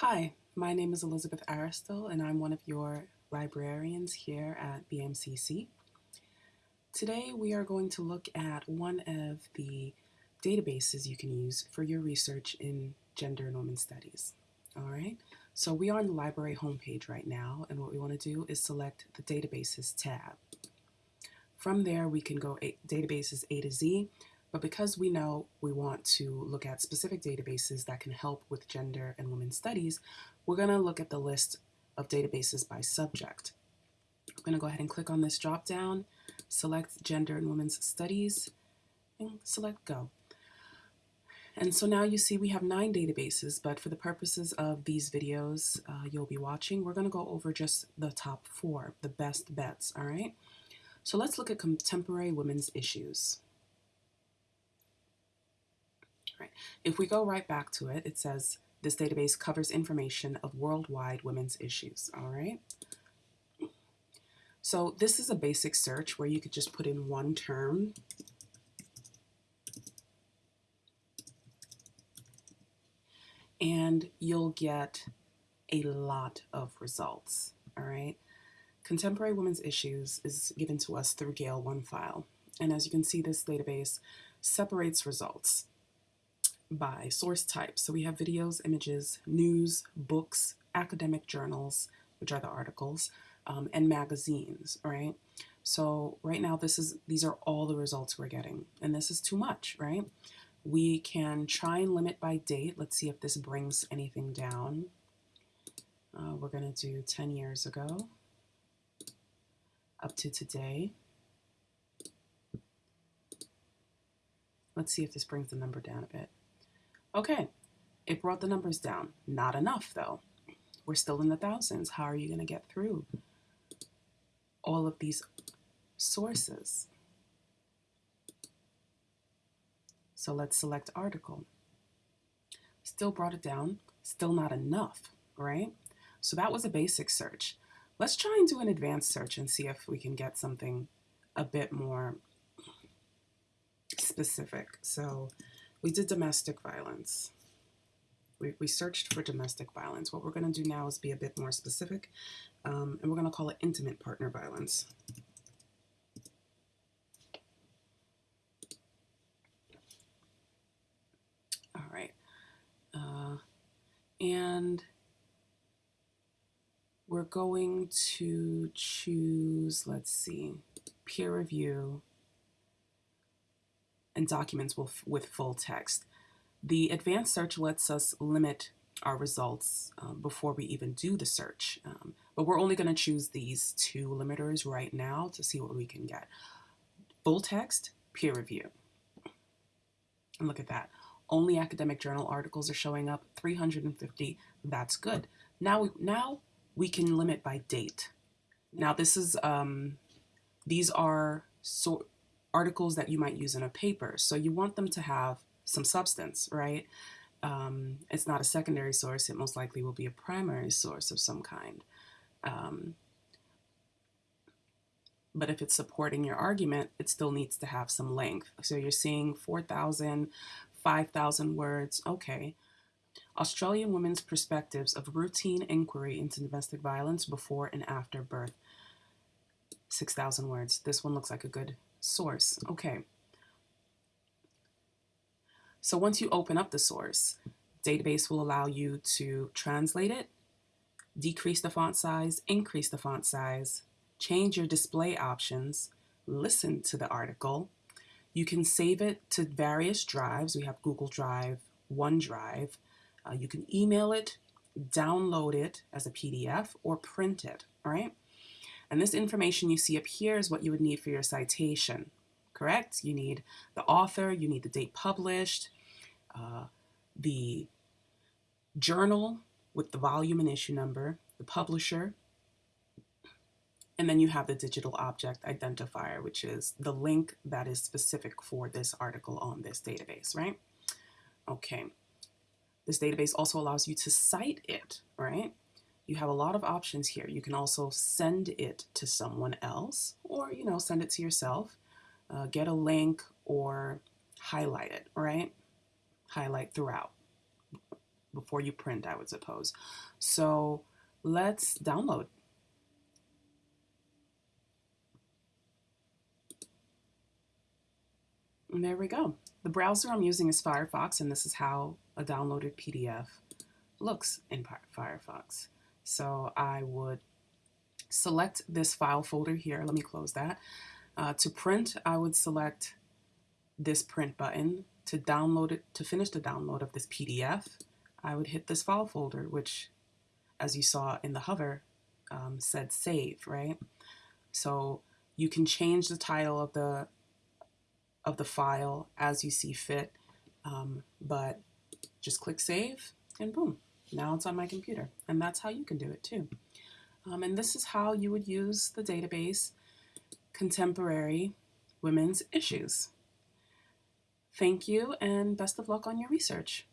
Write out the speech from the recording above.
Hi, my name is Elizabeth Aristil and I'm one of your librarians here at BMCC. Today we are going to look at one of the databases you can use for your research in gender and women's studies. Alright, so we are on the library homepage right now and what we want to do is select the databases tab. From there we can go databases A to Z but because we know we want to look at specific databases that can help with gender and women's studies, we're going to look at the list of databases by subject. I'm going to go ahead and click on this drop down, select gender and women's studies, and select go. And so now you see we have nine databases, but for the purposes of these videos uh, you'll be watching, we're going to go over just the top four, the best bets, all right? So let's look at contemporary women's issues. Right. If we go right back to it, it says this database covers information of worldwide women's issues, all right? So this is a basic search where you could just put in one term and you'll get a lot of results, all right? Contemporary Women's Issues is given to us through Gale OneFile. And as you can see, this database separates results by source type. So we have videos, images, news, books, academic journals, which are the articles, um, and magazines, right? So right now this is these are all the results we're getting, and this is too much, right? We can try and limit by date. Let's see if this brings anything down. Uh, we're going to do 10 years ago up to today. Let's see if this brings the number down a bit. Okay, it brought the numbers down. Not enough though. We're still in the thousands. How are you going to get through all of these sources? So let's select article. Still brought it down. Still not enough, right? So that was a basic search. Let's try and do an advanced search and see if we can get something a bit more specific. So we did domestic violence. We, we searched for domestic violence. What we're going to do now is be a bit more specific, um, and we're going to call it intimate partner violence. All right. Uh, and we're going to choose, let's see, peer review and documents with, full text. The advanced search lets us limit our results um, before we even do the search. Um, but we're only going to choose these two limiters right now to see what we can get. Full text, peer review. And look at that. Only academic journal articles are showing up, 350. That's good. Now, now we can limit by date. Now this is, um, these are so articles that you might use in a paper. So you want them to have some substance, right? Um, it's not a secondary source. It most likely will be a primary source of some kind. Um, but if it's supporting your argument, it still needs to have some length. So you're seeing 4,000, 5,000 words. Okay. Australian women's perspectives of routine inquiry into domestic violence before and after birth. 6,000 words. This one looks like a good source. Okay. So once you open up the source, database will allow you to translate it, decrease the font size, increase the font size, change your display options, listen to the article. You can save it to various drives. We have Google Drive, OneDrive. Uh, you can email it, download it as a PDF, or print it, all right? And this information you see up here is what you would need for your citation, correct? You need the author, you need the date published, uh, the journal with the volume and issue number, the publisher, and then you have the digital object identifier, which is the link that is specific for this article on this database, right? Okay. This database also allows you to cite it, right? You have a lot of options here. You can also send it to someone else or, you know, send it to yourself, uh, get a link or highlight it, right? Highlight throughout. before you print, I would suppose. So let's download. And there we go. The browser I'm using is Firefox, and this is how a downloaded PDF looks in Firefox. So I would select this file folder here. Let me close that. Uh, to print, I would select this print button. To download it, to finish the download of this PDF, I would hit this file folder, which, as you saw in the hover, um, said save, right? So you can change the title of the of the file as you see fit, um, but just click save and boom, now it's on my computer. And that's how you can do it too. Um, and this is how you would use the database Contemporary Women's Issues. Thank you and best of luck on your research.